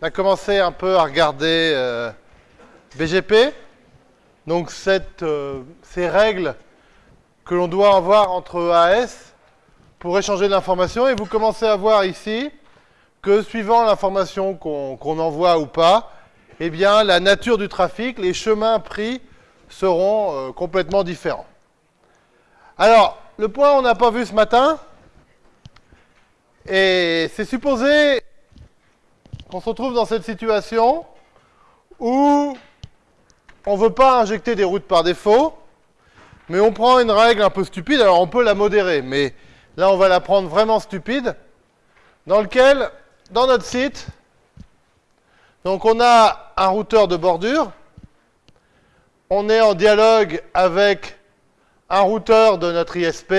on a commencé un peu à regarder euh, BGP. Donc euh, ces règles que l'on doit avoir entre AS pour échanger de l'information. Et vous commencez à voir ici que suivant l'information qu'on envoie ou pas, eh bien, la nature du trafic, les chemins pris seront euh, complètement différents. Alors, le point on n'a pas vu ce matin, et c'est supposé qu'on se retrouve dans cette situation où on ne veut pas injecter des routes par défaut, mais on prend une règle un peu stupide, alors on peut la modérer, mais là on va la prendre vraiment stupide, dans lequel, dans notre site, donc on a un routeur de bordure, on est en dialogue avec un routeur de notre ISP,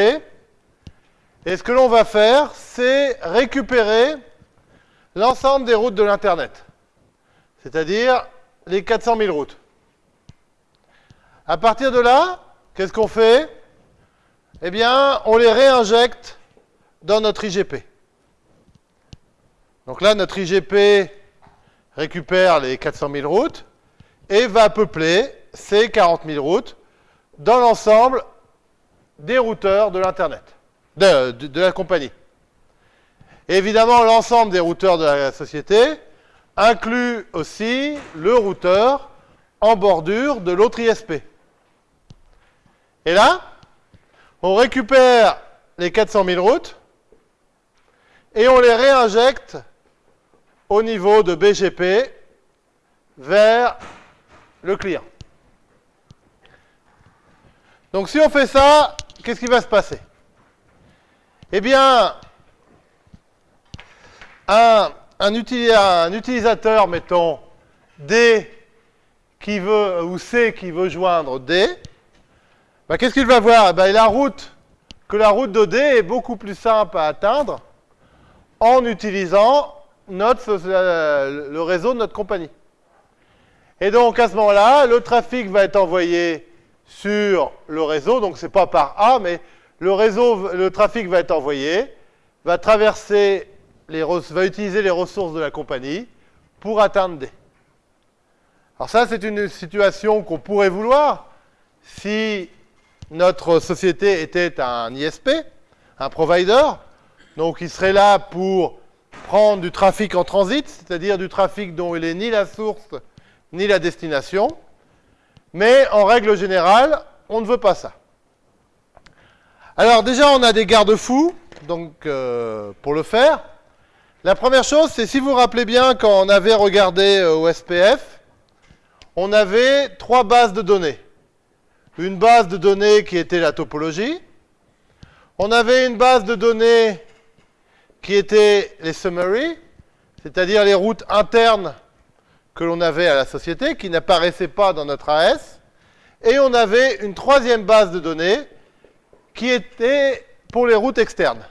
et ce que l'on va faire, c'est récupérer l'ensemble des routes de l'Internet, c'est-à-dire les 400 000 routes. À partir de là, qu'est-ce qu'on fait? Eh bien, on les réinjecte dans notre IGP. Donc là, notre IGP récupère les 400 000 routes et va peupler ces 40 000 routes dans l'ensemble des routeurs de l'Internet de, la compagnie. Évidemment, l'ensemble des routeurs de la société inclut aussi le routeur en bordure de l'autre ISP. Et là, on récupère les 400 000 routes et on les réinjecte au niveau de BGP vers le client. Donc si on fait ça, qu'est-ce qui va se passer? Eh bien, un, utilisateur, mettons, D qui veut, ou C qui veut joindre D, bah, qu'est-ce qu'il va voir? Ben, La route, que la route de D est beaucoup plus simple à atteindre en utilisant notre, le réseau de notre compagnie. Et donc, à ce moment-là, le trafic va être envoyé sur le réseau, donc c'est pas par A, mais le trafic va être envoyé, va traverser les, va utiliser les ressources de la compagnie pour atteindre D. Alors ça, c'est une situation qu'on pourrait vouloir si notre société était un ISP, un provider, donc il serait là pour prendre du trafic en transit, c'est-à-dire du trafic dont il n'est ni la source ni la destination, mais en règle générale, on ne veut pas ça. Alors déjà, on a des garde-fous donc euh, pour le faire. La première chose, c'est si vous vous rappelez bien, quand on avait regardé euh, au SPF, on avait trois bases de données. Une base de données qui était la topologie. On avait une base de données qui était les summaries, c'est-à-dire les routes internes que l'on avait à la société, qui n'apparaissaient pas dans notre AS. Et on avait une troisième base de données qui était pour les routes externes.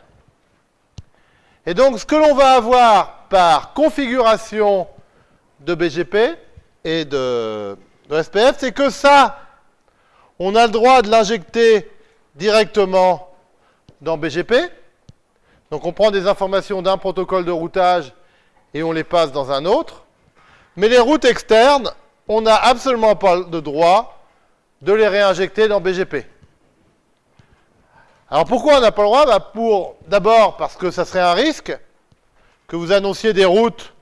Et donc, ce que l'on va avoir par configuration de BGP et de, SPF, c'est que ça, on a le droit de l'injecter directement dans BGP. Donc, on prend des informations d'un protocole de routage et on les passe dans un autre. Mais les routes externes, on n'a absolument pas le droit de les réinjecter dans BGP. Alors pourquoi on n'a pas le droit? Bah, pour, D'abord parce que ça serait un risque que vous annonciez des routes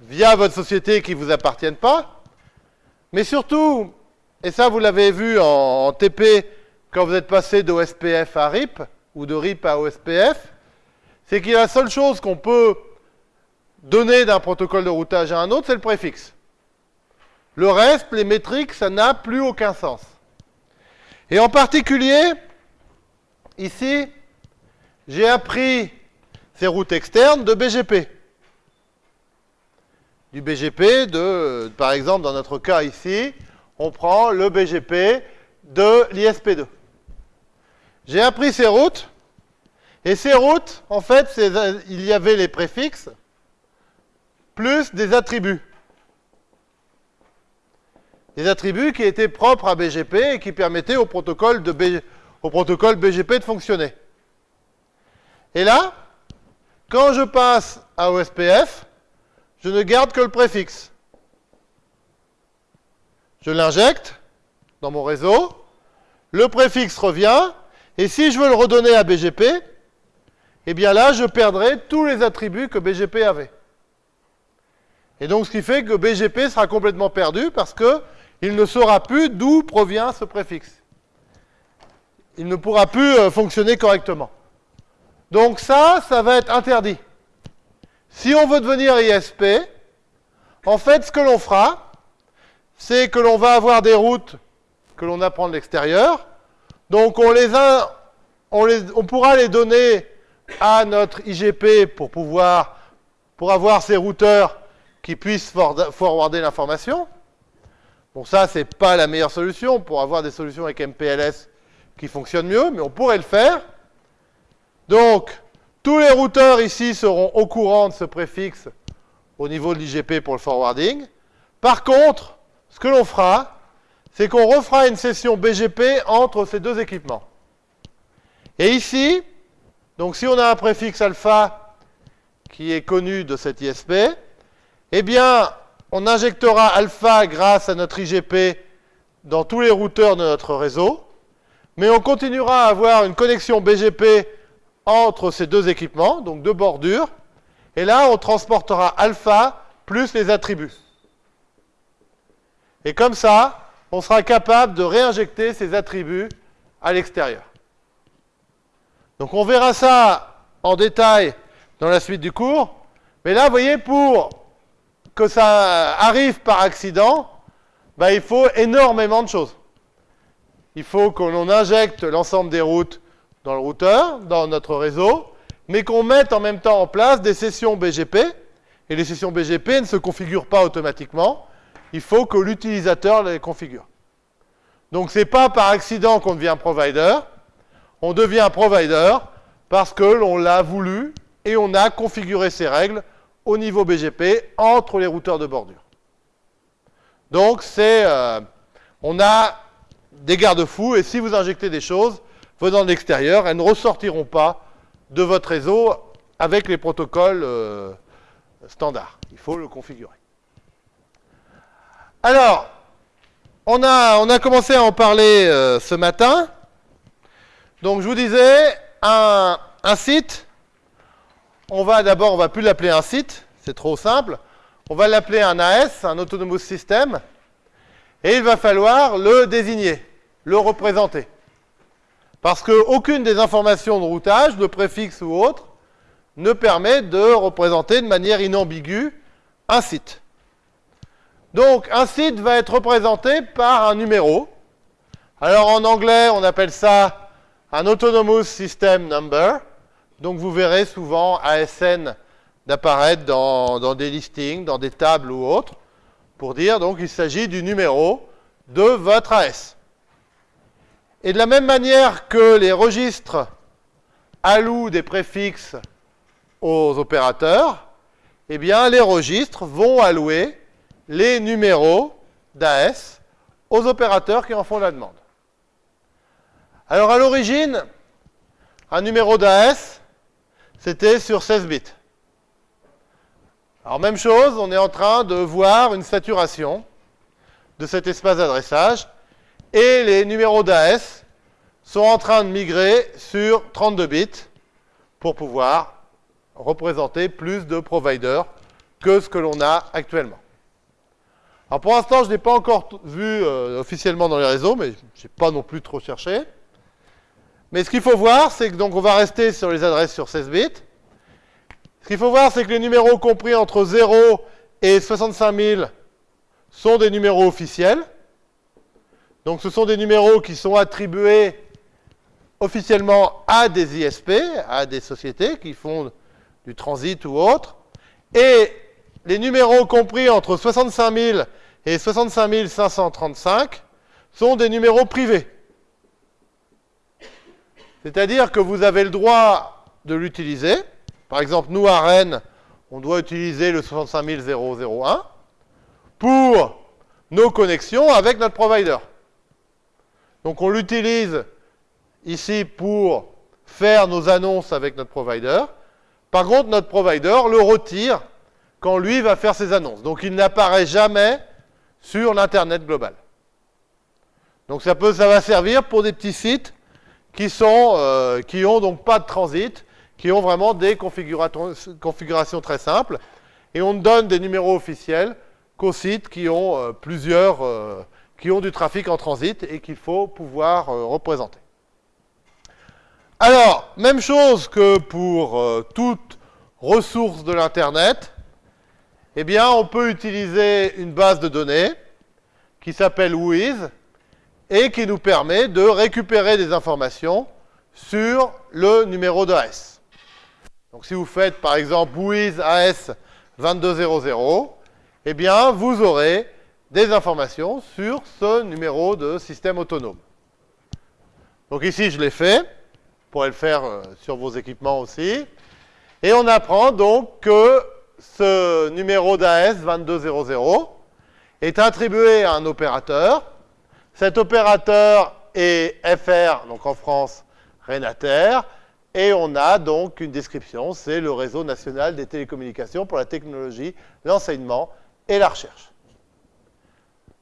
via votre société qui ne vous appartiennent pas. Mais surtout, et ça vous l'avez vu en, TP quand vous êtes passé d'OSPF à RIP, ou de RIP à OSPF, c'est que la seule chose qu'on peut donner d'un protocole de routage à un autre, c'est le préfixe. Le reste, les métriques, ça n'a plus aucun sens. Et en particulier, Ici, j'ai appris ces routes externes de BGP. Du BGP de, par exemple, dans notre cas ici, on prend le BGP de l'ISP2. J'ai appris ces routes, et ces routes, en fait, il y avait les préfixes, plus des attributs. Des attributs qui étaient propres à BGP et qui permettaient au protocole de BGP au protocole BGP de fonctionner. Et là, quand je passe à OSPF, je ne garde que le préfixe. Je l'injecte dans mon réseau, le préfixe revient, et si je veux le redonner à BGP, eh bien là, je perdrai tous les attributs que BGP avait. Et donc, ce qui fait que BGP sera complètement perdu parce qu'il ne saura plus d'où provient ce préfixe. Il ne pourra plus euh, fonctionner correctement. Donc ça, ça va être interdit. Si on veut devenir ISP, en fait, ce que l'on fera, c'est que l'on va avoir des routes que l'on apprend de l'extérieur. Donc on, les a, on, les, on pourra les donner à notre IGP pour pouvoir, pour avoir ces routeurs qui puissent forwarder l'information. Bon, ça, c'est pas la meilleure solution pour avoir des solutions avec MPLS qui fonctionnent mieux, mais on pourrait le faire. Donc, tous les routeurs ici seront au courant de ce préfixe au niveau de l'IGP pour le forwarding. Par contre, ce que l'on fera, c'est qu'on refera une session BGP entre ces deux équipements. Et ici, donc si on a un préfixe alpha qui est connu de cet ISP, eh bien, on injectera alpha grâce à notre IGP dans tous les routeurs de notre réseau, mais on continuera à avoir une connexion BGP entre ces deux équipements, donc deux bordures, et là, on transportera alpha plus les attributs. Et comme ça, on sera capable de réinjecter ces attributs à l'extérieur. Donc on verra ça en détail dans la suite du cours. Mais là, vous voyez, pour que ça arrive par accident, ben, il faut énormément de choses. Il faut que l'on injecte l'ensemble des routes dans le routeur, dans notre réseau, mais qu'on mette en même temps en place des sessions BGP. Et les sessions BGP ne se configurent pas automatiquement. Il faut que l'utilisateur les configure. Donc ce n'est pas par accident qu'on devient provider, on devient provider parce que l'on l'a voulu et on a configuré ces règles au niveau BGP entre les routeurs de bordure. Donc, c'est, euh, on a des garde-fous et si vous injectez des choses venant de l'extérieur, elles ne ressortiront pas de votre réseau avec les protocoles euh, standards. Il faut le configurer. Alors, on a, on a commencé à en parler euh, ce matin. Donc je vous disais, un, site, on va d'abord, on va plus l'appeler un site, c'est trop simple. On va l'appeler un AS, un Autonomous System, et il va falloir le désigner, le représenter. Parce qu'aucune des informations de routage, de préfixe ou autre, ne permet de représenter de manière inambiguë un site. Donc, un site va être représenté par un numéro. Alors, en anglais, on appelle ça un Autonomous System Number. Donc vous verrez souvent ASN d'apparaître dans, des listings, dans des tables ou autres, pour dire donc il s'agit du numéro de votre AS. Et de la même manière que les registres allouent des préfixes aux opérateurs, eh bien les registres vont allouer les numéros d'AS aux opérateurs qui en font la demande. Alors à l'origine, un numéro d'AS, c'était sur 16 bits. Alors même chose, on est en train de voir une saturation de cet espace d'adressage et les numéros d'AS sont en train de migrer sur 32 bits pour pouvoir représenter plus de providers que ce que l'on a actuellement. Alors pour l'instant, je n'ai pas encore vu euh, officiellement dans les réseaux, mais je n'ai pas non plus trop cherché. Mais ce qu'il faut voir, c'est que donc on va rester sur les adresses sur 16 bits. Ce qu'il faut voir, c'est que les numéros compris entre 0 et 65 000 sont des numéros officiels. Donc ce sont des numéros qui sont attribués officiellement à des ISP, à des sociétés qui font du transit ou autre. Et les numéros compris entre 65 000 et 65 535 sont des numéros privés. C'est-à-dire que vous avez le droit de l'utiliser. Par exemple, nous, à Rennes, on doit utiliser le 65001 pour nos connexions avec notre provider. Donc on l'utilise ici pour faire nos annonces avec notre provider. Par contre, notre provider le retire quand lui va faire ses annonces. Donc il n'apparaît jamais sur l'Internet global. Donc ça, peut, va servir pour des petits sites qui sont, euh, donc pas de transit, qui ont vraiment des configurations très simples. Et on ne donne des numéros officiels qu'aux sites qui ont euh, plusieurs, euh, qui ont du trafic en transit et qu'il faut pouvoir représenter. Alors, même chose que pour toute ressource de l'Internet, eh bien, on peut utiliser une base de données qui s'appelle WHOIS, et qui nous permet de récupérer des informations sur le numéro de. Donc si vous faites par exemple WIZ AS 2200, eh bien vous aurez des informations sur ce numéro de système autonome. Donc ici je l'ai fait, vous pourrez le faire euh, sur vos équipements aussi. Et on apprend donc que ce numéro d'AS 2200 est attribué à un opérateur cet opérateur est FR, donc en France, Renater, et on a donc une description, c'est le réseau national des télécommunications pour la technologie, l'enseignement et la recherche.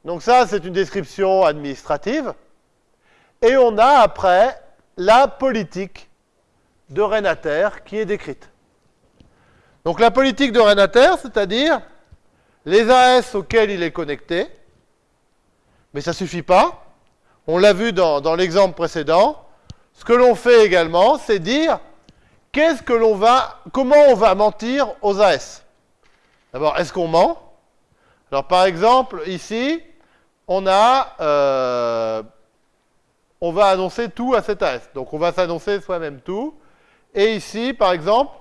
Donc ça, c'est une description administrative. Et on a après la politique de Renater qui est décrite. Donc la politique de Renater, c'est-à-dire les AS auxquels il est connecté, mais ça ne suffit pas. On l'a vu dans, l'exemple précédent. Ce que l'on fait également, c'est dire qu'est-ce que l'on va, comment on va mentir aux AS. D'abord, est-ce qu'on ment? Alors, par exemple, ici, on euh, on va annoncer tout à cet AS. Donc, on va s'annoncer soi-même tout. Et ici, par exemple,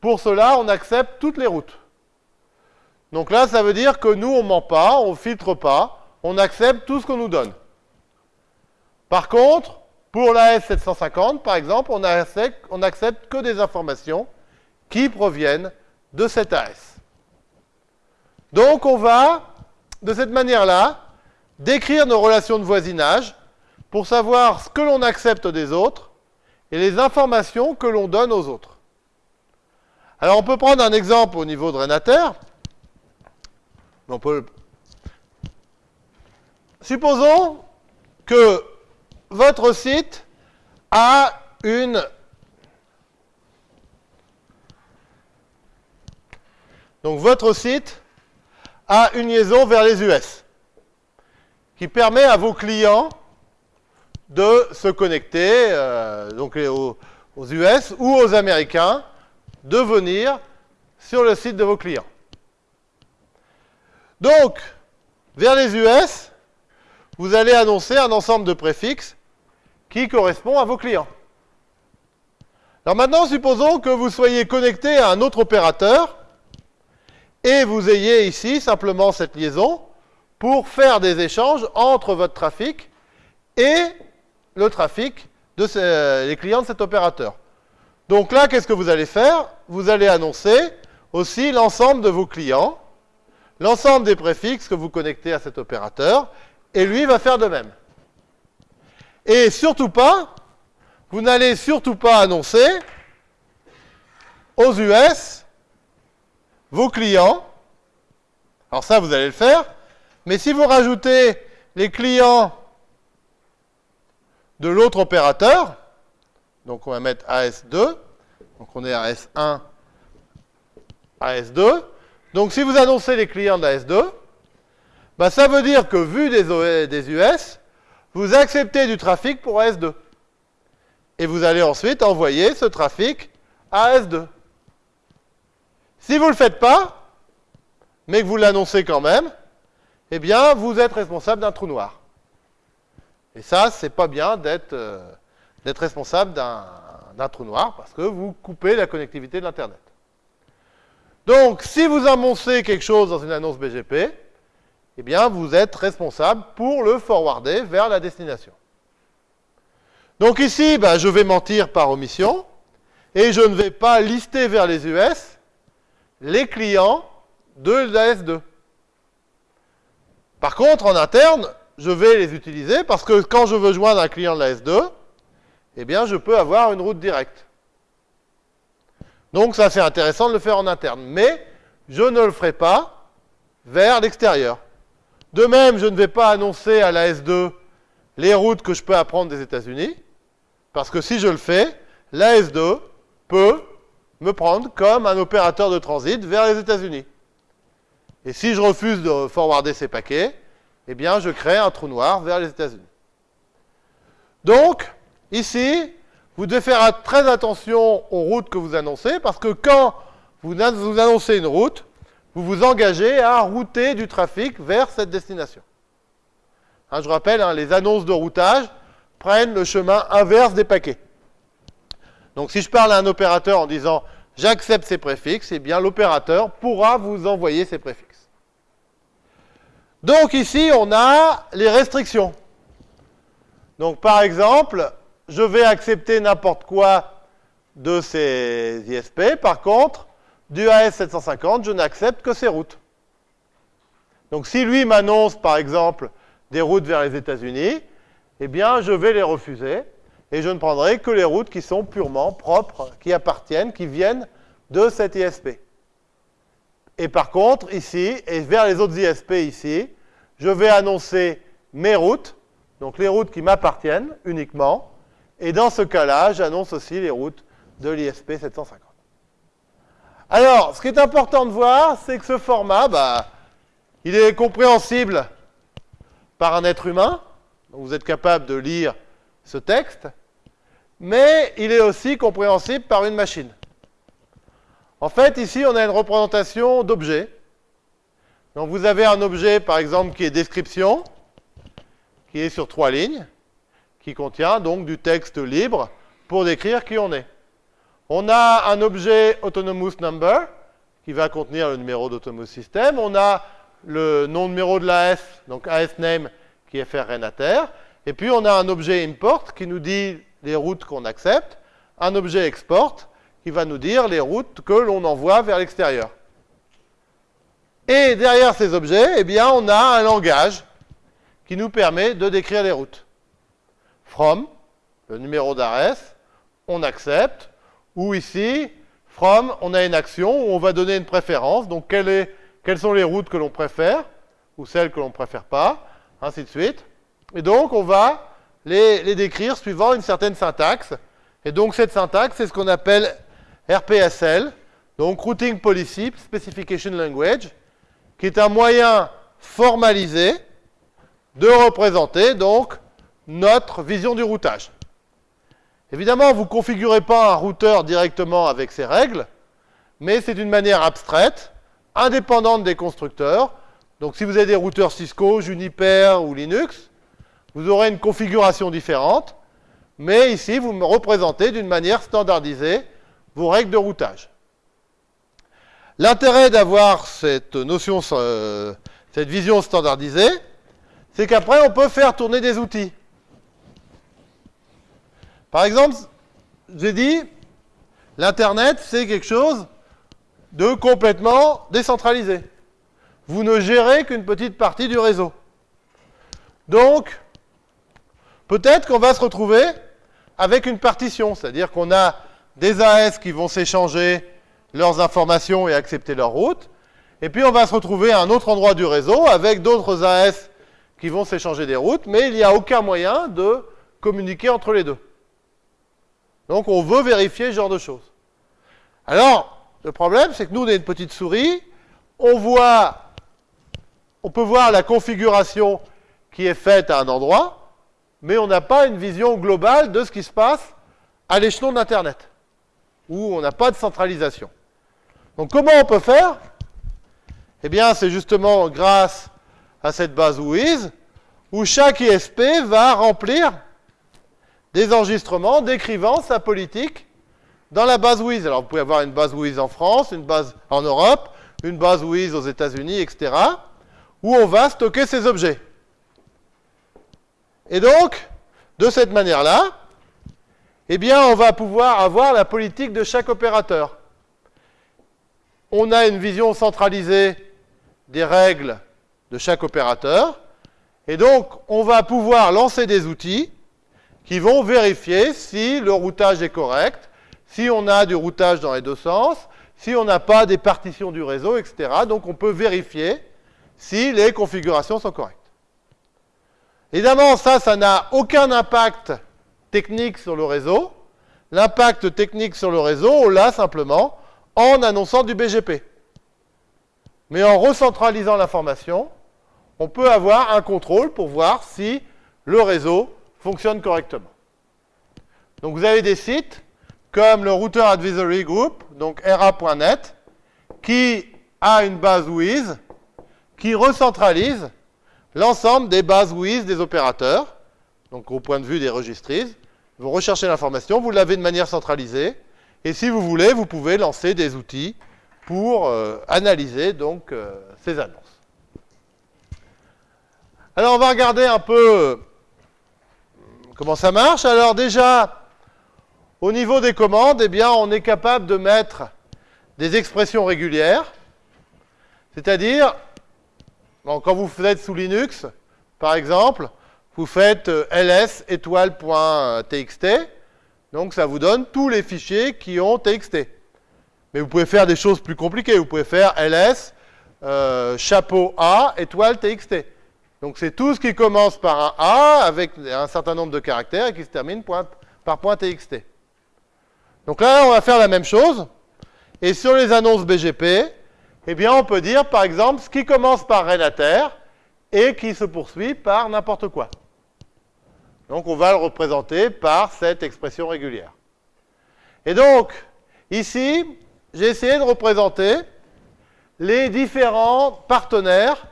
pour cela, on accepte toutes les routes. Donc là, ça veut dire que nous, on ment pas, on ne filtre pas on accepte tout ce qu'on nous donne. Par contre, pour la S750, par exemple, on n'accepte que des informations qui proviennent de cette AS. Donc on va, de cette manière-là, décrire nos relations de voisinage pour savoir ce que l'on accepte des autres et les informations que l'on donne aux autres. Alors on peut prendre un exemple au niveau de Renater. Supposons que votre site a une Donc votre site a une liaison vers les US qui permet à vos clients de se connecter euh, donc aux, aux, US ou aux Américains de venir sur le site de vos clients. Donc, vers les US, vous allez annoncer un ensemble de préfixes qui correspond à vos clients. Alors maintenant, supposons que vous soyez connecté à un autre opérateur et vous ayez ici simplement cette liaison pour faire des échanges entre votre trafic et le trafic de les clients de cet opérateur. Donc là, qu'est-ce que vous allez faire? Vous allez annoncer aussi l'ensemble de vos clients, l'ensemble des préfixes que vous connectez à cet opérateur, et lui va faire de même. Et surtout pas, vous n'allez surtout pas annoncer aux US vos clients. Alors ça, vous allez le faire. Mais si vous rajoutez les clients de l'autre opérateur, donc on va mettre AS2, donc on est AS1, AS2. Donc si vous annoncez les clients d'AS2, bah, ça veut dire que vu des, des US, vous acceptez du trafic pour AS2. Et vous allez ensuite envoyer ce trafic à AS2. Si vous ne le faites pas, mais que vous l'annoncez quand même, eh bien, vous êtes responsable d'un trou noir. Et ça, c'est pas bien d'être euh, responsable d'un trou noir, parce que vous coupez la connectivité de l'Internet. Donc, si vous annoncez quelque chose dans une annonce BGP, eh bien, vous êtes responsable pour le forwarder vers la destination. Donc ici, ben, je vais mentir par omission, et je ne vais pas lister vers les US les clients de l'AS2. Par contre, en interne, je vais les utiliser parce que quand je veux joindre un client de l'AS2, eh bien, je peux avoir une route directe. Donc, ça, c'est intéressant de le faire en interne. Mais je ne le ferai pas vers l'extérieur. De même, je ne vais pas annoncer à la S2 les routes que je peux apprendre des États-Unis, parce que si je le fais, la S2 peut me prendre comme un opérateur de transit vers les États-Unis. Et si je refuse de forwarder ces paquets, eh bien, je crée un trou noir vers les États-Unis. Donc, ici, vous devez faire très attention aux routes que vous annoncez, parce que quand vous annoncez une route, vous vous engagez à router du trafic vers cette destination. Hein, je rappelle, hein, les annonces de routage prennent le chemin inverse des paquets. Donc si je parle à un opérateur en disant j'accepte ces préfixes, eh bien l'opérateur pourra vous envoyer ces préfixes. Donc ici, on a les restrictions. Donc par exemple, je vais accepter n'importe quoi de ces ISP. Par contre, du AS750, je n'accepte que ces routes. Donc si lui m'annonce, par exemple, des routes vers les États-Unis, eh bien, je vais les refuser et je ne prendrai que les routes qui sont purement propres, qui appartiennent, qui viennent de cette ISP. Et par contre, ici, et vers les autres ISP ici, je vais annoncer mes routes, donc les routes qui m'appartiennent uniquement, et dans ce cas-là, j'annonce aussi les routes de l'ISP 750. Alors, ce qui est important de voir, c'est que ce format, bah, il est compréhensible par un être humain. vous êtes capable de lire ce texte. Mais il est aussi compréhensible par une machine. En fait, ici, on a une représentation d'objet. Donc vous avez un objet, par exemple, qui est description, qui est sur trois lignes, qui contient donc du texte libre pour décrire qui on est. On a un objet autonomous number qui va contenir le numéro d'autonomous system. On a le nom numéro de l'AS, donc AS name qui est Renater. Et puis on a un objet import qui nous dit les routes qu'on accepte, un objet export qui va nous dire les routes que l'on envoie vers l'extérieur. Et derrière ces objets, eh bien, on a un langage qui nous permet de décrire les routes. From, le numéro d'ARES, on accepte, ou ici, from, on a une action où on va donner une préférence. Donc, quelles sont les routes que l'on préfère, ou celles que l'on ne préfère pas, ainsi de suite. Et donc, on va les, les, décrire suivant une certaine syntaxe. Et donc, cette syntaxe, c'est ce qu'on appelle RPSL, donc Routing Policy Specification Language, qui est un moyen formalisé de représenter donc notre vision du routage. Évidemment, vous ne configurez pas un routeur directement avec ces règles, mais c'est une manière abstraite, indépendante des constructeurs. Donc si vous avez des routeurs Cisco, Juniper ou Linux, vous aurez une configuration différente, mais ici, vous me représentez d'une manière standardisée vos règles de routage. L'intérêt d'avoir cette notion, euh, cette vision standardisée, c'est qu'après, on peut faire tourner des outils. Par exemple, j'ai dit, l'Internet, c'est quelque chose de complètement décentralisé. Vous ne gérez qu'une petite partie du réseau. Donc, peut-être qu'on va se retrouver avec une partition, c'est-à-dire qu'on a des AS qui vont s'échanger leurs informations et accepter leur route, et puis on va se retrouver à un autre endroit du réseau avec d'autres AS qui vont s'échanger des routes, mais il n'y a aucun moyen de communiquer entre les deux. Donc on veut vérifier ce genre de choses. Alors, le problème, c'est que nous, on est une petite souris, on voit, on peut voir la configuration qui est faite à un endroit, mais on n'a pas une vision globale de ce qui se passe à l'échelon d'Internet, où on n'a pas de centralisation. Donc comment on peut faire? Eh bien, c'est justement grâce à cette base WIZ, où chaque ISP va remplir des enregistrements décrivant sa politique dans la base WIZ. Alors vous pouvez avoir une base WIZ en France, une base en Europe, une base WIZ aux États-Unis, etc., où on va stocker ces objets. Et donc, de cette manière-là, eh bien, on va pouvoir avoir la politique de chaque opérateur. On a une vision centralisée des règles de chaque opérateur, et donc on va pouvoir lancer des outils qui vont vérifier si le routage est correct, si on a du routage dans les deux sens, si on n'a pas des partitions du réseau, etc. Donc on peut vérifier si les configurations sont correctes. Évidemment, ça, ça n'a aucun impact technique sur le réseau. L'impact technique sur le réseau, on l'a simplement en annonçant du BGP. Mais en recentralisant l'information, on peut avoir un contrôle pour voir si le réseau fonctionne correctement. Donc vous avez des sites comme le Router Advisory Group, donc ra.net, qui a une base WIZ qui recentralise l'ensemble des bases WIZ des opérateurs, donc au point de vue des registrises. Vous recherchez l'information, vous l'avez de manière centralisée, et si vous voulez, vous pouvez lancer des outils pour euh, analyser donc euh, ces annonces. Alors on va regarder un peu euh, comment ça marche. Alors déjà, au niveau des commandes, eh bien, on est capable de mettre des expressions régulières, c'est-à-dire quand vous faites sous Linux, par exemple, vous faites ls étoile.txt, donc ça vous donne tous les fichiers qui ont txt. Mais vous pouvez faire des choses plus compliquées. Vous pouvez faire ls euh, chapeau a étoile txt. Donc c'est tout ce qui commence par un a avec un certain nombre de caractères et qui se termine par point .txt. Donc là, on va faire la même chose. Et sur les annonces BGP, eh bien, on peut dire, par exemple, ce qui commence par Renater et qui se poursuit par n'importe quoi. Donc, on va le représenter par cette expression régulière. Et donc, ici, j'ai essayé de représenter les différents partenaires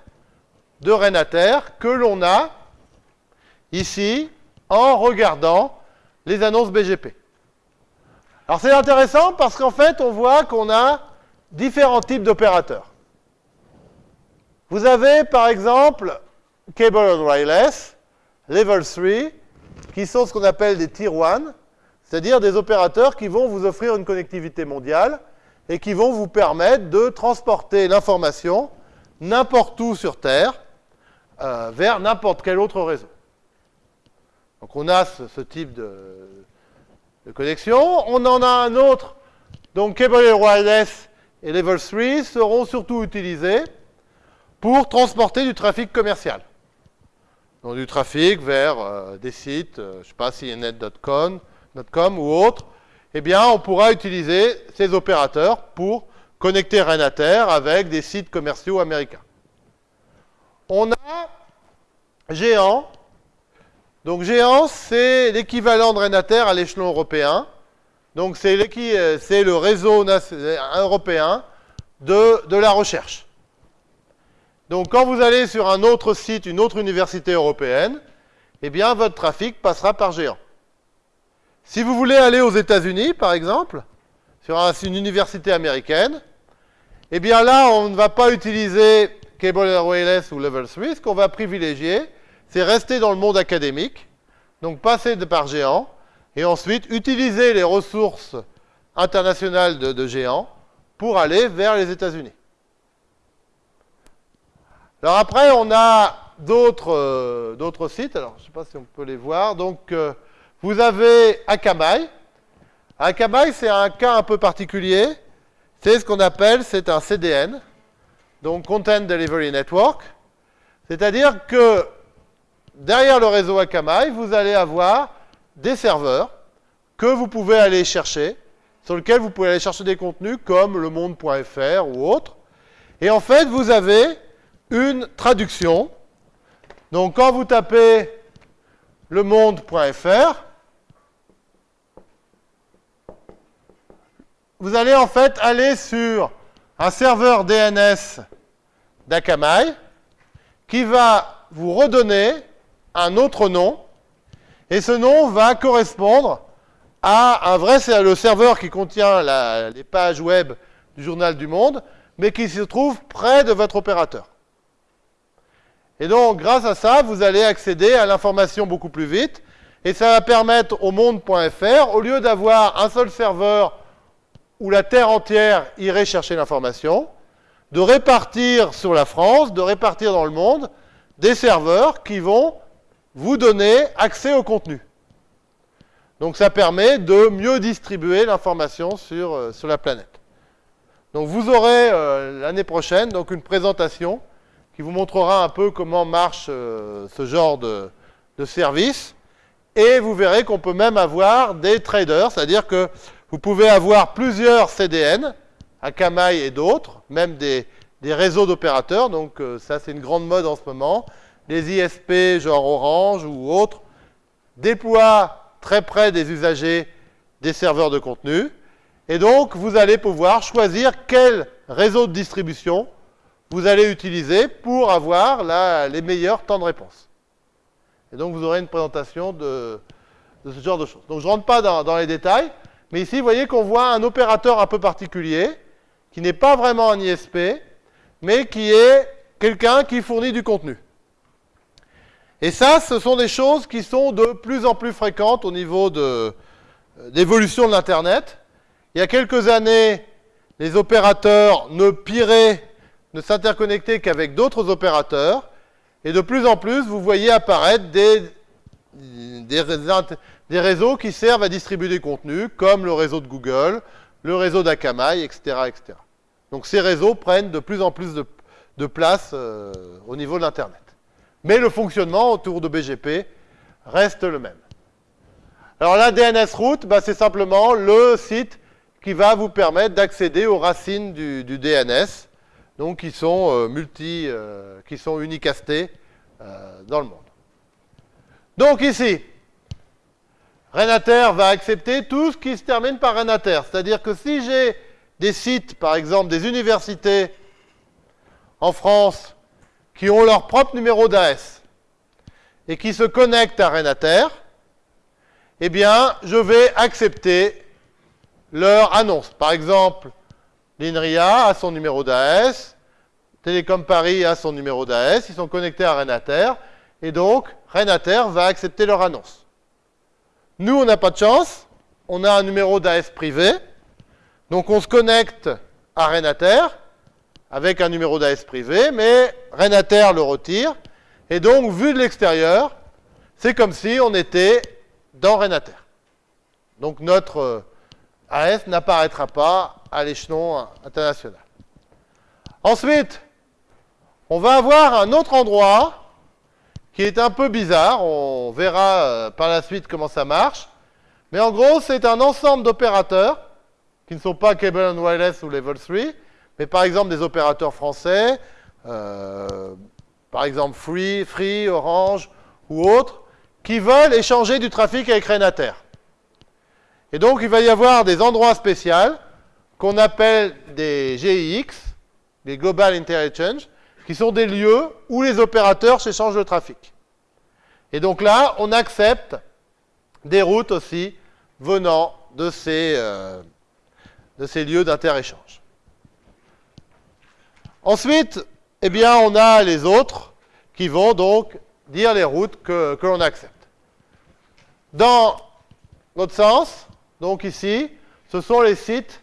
de Renater que l'on a ici en regardant les annonces BGP. Alors c'est intéressant parce qu'en fait, on voit qu'on a différents types d'opérateurs. Vous avez par exemple Cable and Wireless, Level 3, qui sont ce qu'on appelle des Tier 1, c'est-à-dire des opérateurs qui vont vous offrir une connectivité mondiale et qui vont vous permettre de transporter l'information n'importe où sur Terre euh, vers n'importe quel autre réseau. Donc on a ce, type de, connexion. On en a un autre, donc Cable Wireless et Level 3 seront surtout utilisés pour transporter du trafic commercial. Donc du trafic vers euh, des sites, euh, je ne sais pas, cnet.com ou autres, eh bien, on pourra utiliser ces opérateurs pour connecter Renater avec des sites commerciaux américains. On a Géant. Donc Géant, c'est l'équivalent de Renater à l'échelon européen. Donc c'est le réseau européen de, la recherche. Donc quand vous allez sur un autre site, une autre université européenne, eh bien votre trafic passera par géant. Si vous voulez aller aux États-Unis, par exemple, sur une université américaine, eh bien là, on ne va pas utiliser Cable Wireless ou Level 3. Ce qu'on va privilégier, c'est rester dans le monde académique, donc passer de par géant, et ensuite utiliser les ressources internationales de, géants pour aller vers les États-Unis. Alors après, on a d'autres euh, sites. Alors, je ne sais pas si on peut les voir. Donc, euh, vous avez Akamai. Akamai, c'est un cas un peu particulier. C'est ce qu'on appelle, c'est un CDN, donc Content Delivery Network. C'est-à-dire que derrière le réseau Akamai, vous allez avoir des serveurs que vous pouvez aller chercher, sur lesquels vous pouvez aller chercher des contenus comme le monde.fr ou autre. Et en fait, vous avez une traduction. Donc quand vous tapez le monde.fr, vous allez en fait aller sur un serveur DNS d'Akamai qui va vous redonner un autre nom et ce nom va correspondre à un vrai le serveur qui contient les pages web du journal du monde, mais qui se trouve près de votre opérateur. Et donc, grâce à ça, vous allez accéder à l'information beaucoup plus vite, et ça va permettre au monde.fr, au lieu d'avoir un seul serveur où la Terre entière irait chercher l'information, de répartir sur la France, de répartir dans le monde, des serveurs qui vont vous donner accès au contenu. Donc ça permet de mieux distribuer l'information sur, euh, la planète. Donc vous aurez euh, l'année prochaine donc une présentation qui vous montrera un peu comment marche euh, ce genre de, service. Et vous verrez qu'on peut même avoir des traders, c'est-à-dire que vous pouvez avoir plusieurs CDN, Akamai et d'autres, même des, des réseaux d'opérateurs. Donc euh, ça, c'est une grande mode en ce moment. Les ISP, genre Orange ou autres, déploient très près des usagers des serveurs de contenu. Et donc, vous allez pouvoir choisir quel réseau de distribution vous allez utiliser pour avoir les meilleurs temps de réponse. Et donc, vous aurez une présentation de, ce genre de choses. Donc, je ne rentre pas dans, les détails, mais ici, vous voyez qu'on voit un opérateur un peu particulier, qui n'est pas vraiment un ISP, mais qui est quelqu'un qui fournit du contenu. Et ça, ce sont des choses qui sont de plus en plus fréquentes au niveau d'évolution de l'Internet. Il y a quelques années, les opérateurs ne piraient, ne s'interconnectaient qu'avec d'autres opérateurs. Et de plus en plus, vous voyez apparaître des, des, réseaux qui servent à distribuer des contenus, comme le réseau de Google, le réseau d'Akamai, etc., etc. Donc ces réseaux prennent de plus en plus de, place euh, au niveau de l'Internet. Mais le fonctionnement autour de BGP reste le même. Alors la DNS route, bah, c'est simplement le site qui va vous permettre d'accéder aux racines du DNS donc qui sont euh, multi, euh, qui sont unicastés euh, dans le monde. Donc ici, Renater va accepter tout ce qui se termine par Renater. C'est-à-dire que si j'ai des sites, par exemple des universités en France, qui ont leur propre numéro d'AS et qui se connectent à Renater, eh bien, je vais accepter leur annonce. Par exemple, l'INRIA a son numéro d'AS, Télécom Paris a son numéro d'AS, ils sont connectés à Renater, et donc Renater va accepter leur annonce. Nous, on n'a pas de chance, on a un numéro d'AS privé, donc on se connecte à Renater avec un numéro d'AS privé, mais Renater le retire, et donc, vu de l'extérieur, c'est comme si on était dans Renater. Donc notre euh, AS n'apparaîtra pas à l'échelon international. Ensuite, on va avoir un autre endroit qui est un peu bizarre. On verra euh, par la suite comment ça marche. Mais en gros, c'est un ensemble d'opérateurs qui ne sont pas Cable and Wireless ou Level 3, mais par exemple des opérateurs français, euh, par exemple Free, Free, Orange ou autres, qui veulent échanger du trafic avec Renater. Et donc, il va y avoir des endroits spéciaux qu'on appelle des GIX, des Global Interchange, qui sont des lieux où les opérateurs s'échangent le trafic. Et donc là, on accepte des routes aussi venant de ces, euh, de ces lieux d'interéchange. Ensuite, eh bien, on a les autres qui vont donc dire les routes que, que l'on accepte. Dans l'autre sens, donc ici, ce sont les sites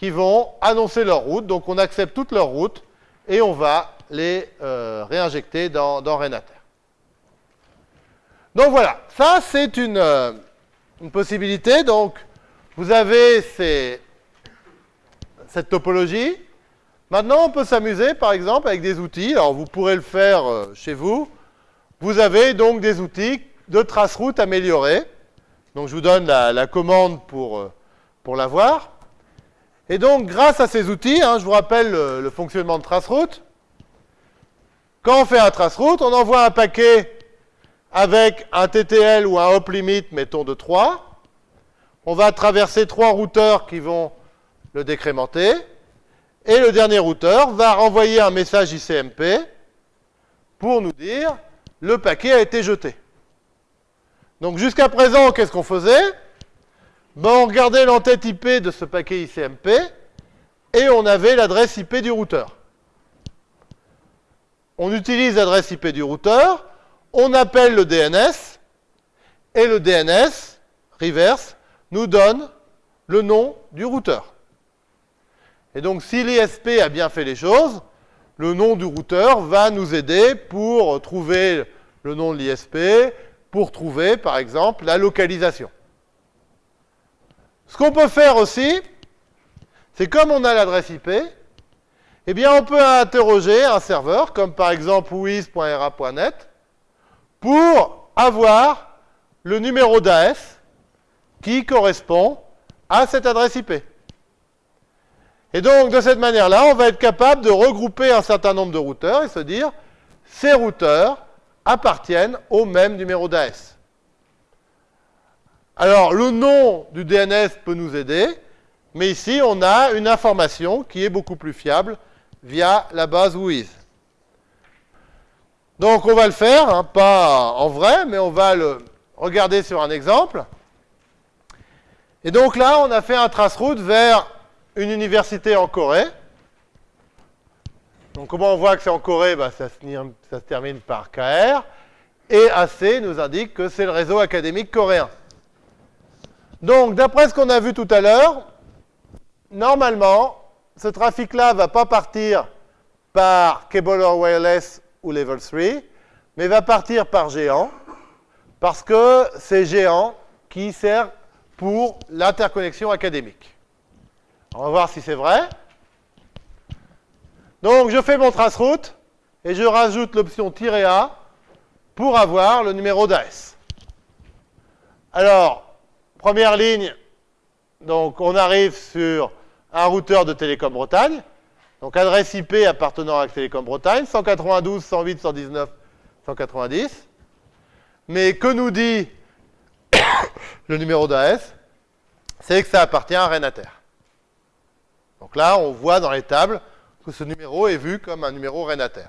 qui vont annoncer leur route. Donc on accepte toutes leurs routes et on va les euh, réinjecter dans, dans, Renater. Donc voilà, ça c'est une, euh, une, possibilité. Donc vous avez cette topologie. Maintenant, on peut s'amuser, par exemple, avec des outils. Alors, vous pourrez le faire euh, chez vous. Vous avez donc des outils de trace-route améliorés. Donc, je vous donne la, la commande pour, pour l'avoir. Et donc, grâce à ces outils, hein, je vous rappelle le, fonctionnement de traceroute. Quand on fait un traceroute, on envoie un paquet avec un TTL ou un hop limit, mettons de 3. On va traverser trois routeurs qui vont le décrémenter. Et le dernier routeur va renvoyer un message ICMP pour nous dire le paquet a été jeté. Donc jusqu'à présent, qu'est-ce qu'on faisait? On regardait l'entête IP de ce paquet ICMP et on avait l'adresse IP du routeur. On utilise l'adresse IP du routeur, on appelle le DNS et le DNS, reverse, nous donne le nom du routeur. Et donc, si l'ISP a bien fait les choses, le nom du routeur va nous aider pour trouver le nom de l'ISP, pour trouver, par exemple, la localisation. Ce qu'on peut faire aussi, c'est comme on a l'adresse IP, eh bien on peut interroger un serveur, comme par exemple wiz.ra.net, pour avoir le numéro d'AS qui correspond à cette adresse IP. Et donc, de cette manière-là, on va être capable de regrouper un certain nombre de routeurs et se dire, ces routeurs appartiennent au même numéro d'AS. Alors, le nom du DNS peut nous aider, mais ici, on a une information qui est beaucoup plus fiable via la base WHOIS. Donc, on va le faire, hein, pas en vrai, mais on va le regarder sur un exemple. Et donc là, on a fait un traceroute vers une université en Corée. Donc comment on voit que c'est en Corée? Bah, ça, se, termine par KR. Et AC nous indique que c'est le réseau académique coréen. Donc d'après ce qu'on a vu tout à l'heure, normalement, ce trafic-là va pas partir par Cable or Wireless ou Level 3, mais va partir par géant, parce que c'est géant qui sert pour l'interconnexion académique. On va voir si c'est vrai. Donc, je fais mon traceroute et je rajoute l'option "-a" pour avoir le numéro d'AS. Alors, première ligne, donc on arrive sur un routeur de Télécom Bretagne. Donc, adresse IP appartenant à Télécom Bretagne, 192, 108, 119, 190. Mais que nous dit le numéro d'AS, c'est que ça appartient à Renater. Donc là, on voit dans les tables que ce numéro est vu comme un numéro Renater.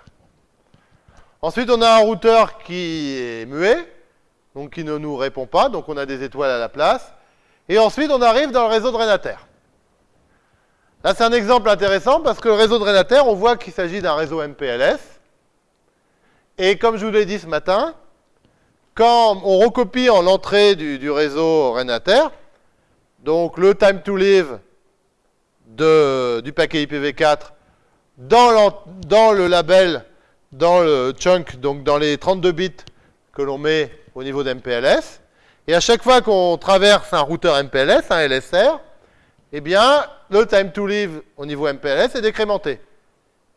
Ensuite, on a un routeur qui est muet, donc qui ne nous répond pas, donc on a des étoiles à la place. Et ensuite, on arrive dans le réseau de Renater. Là, c'est un exemple intéressant parce que le réseau de Renater, on voit qu'il s'agit d'un réseau MPLS. Et comme je vous l'ai dit ce matin, quand on recopie en l'entrée du, réseau Renater, donc le time to live du paquet IPv4 dans, dans, le label, dans le chunk, donc dans les 32 bits que l'on met au niveau d'MPLS. Et à chaque fois qu'on traverse un routeur MPLS, un LSR, eh bien, le time to live au niveau MPLS est décrémenté.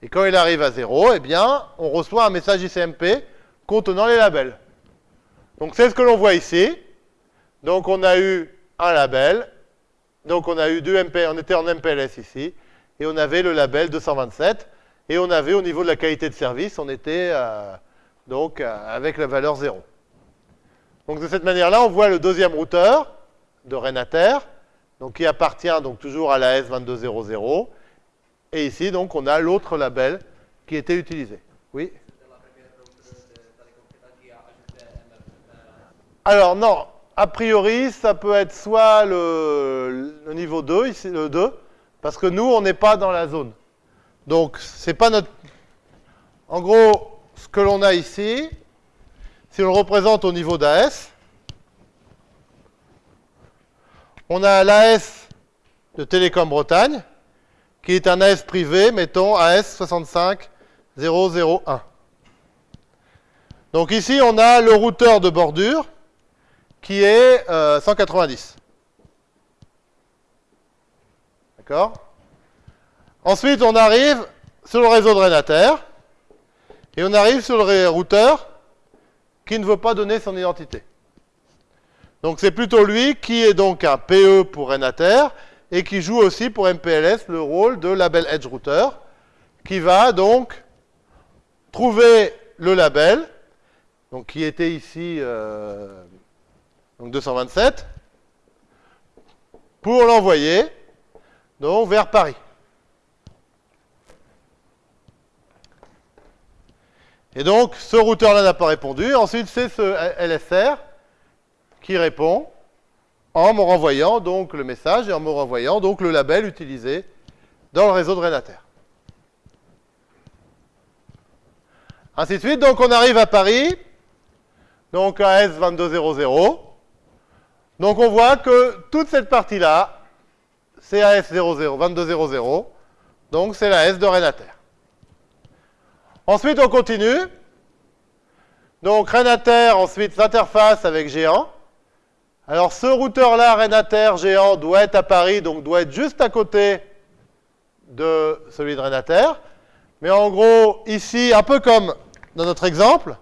Et quand il arrive à 0, eh bien, on reçoit un message ICMP contenant les labels. Donc c'est ce que l'on voit ici. Donc on a eu un label. Donc on a eu deux MP, on était en MPLS ici. Et on avait le label 227. Et on avait au niveau de la qualité de service, on était euh, donc euh, avec la valeur 0. Donc de cette manière-là, on voit le deuxième routeur de Renater, qui appartient donc toujours à la S2200. Et ici, donc, on a l'autre label qui était utilisé. Oui Alors non, a priori, ça peut être soit le, niveau 2, ici le 2, parce que nous, on n'est pas dans la zone. Donc, c'est pas notre... En gros, ce que l'on a ici, si on le représente au niveau d'AS, on a l'AS de Télécom Bretagne, qui est un AS privé, mettons AS 65001. Donc ici, on a le routeur de bordure, qui est 190. Euh, D'accord? Ensuite, on arrive sur le réseau de Renater, et on arrive sur le routeur qui ne veut pas donner son identité. Donc c'est plutôt lui qui est donc un PE pour Renater, et qui joue aussi pour MPLS le rôle de label Edge Router, qui va donc trouver le label, donc qui était ici euh, donc 227, pour l'envoyer donc vers Paris. Et donc, ce routeur-là n'a pas répondu. Ensuite, c'est ce LSR qui répond en me renvoyant donc le message et en me renvoyant donc le label utilisé dans le réseau de Renater. Ainsi de suite. Donc, on arrive à Paris, donc à S2200. Donc on voit que toute cette partie-là, c'est AS00, 2200, donc c'est la S de Renater. Ensuite, on continue. Donc Renater, ensuite, s'interface avec Géant. Alors ce routeur-là, Renater Géant, doit être à Paris, donc doit être juste à côté de celui de Renater. Mais en gros, ici, un peu comme dans notre exemple,